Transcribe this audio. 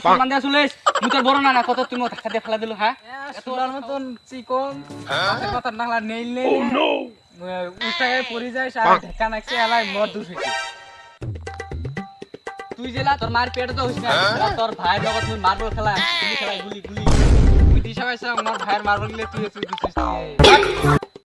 সম্মান দিয়া চুলিস বড় না না কত তুমি ধাক্কা দিয়ে ফেলা দিল হ্যাঁ? তোলার মতন চিকন। হ্যাঁ? হাতে কথা নাংলা নেইল নেই oh, উস্তাগায় পড়ে যায় আর ধাক্কা নাকছে এলাই মদ দূর হইছে। তুই জেলা তোর মার পেট তো হইছ না। হ্যাঁ? তোর ভাইয়ের লগত তুই মার্বল খেলা তুমি খেলা গুলি গুলি। তুই দিশা পাইছ আমার ভাইয়ের মার্বল গেলে তুই তুই দিছিস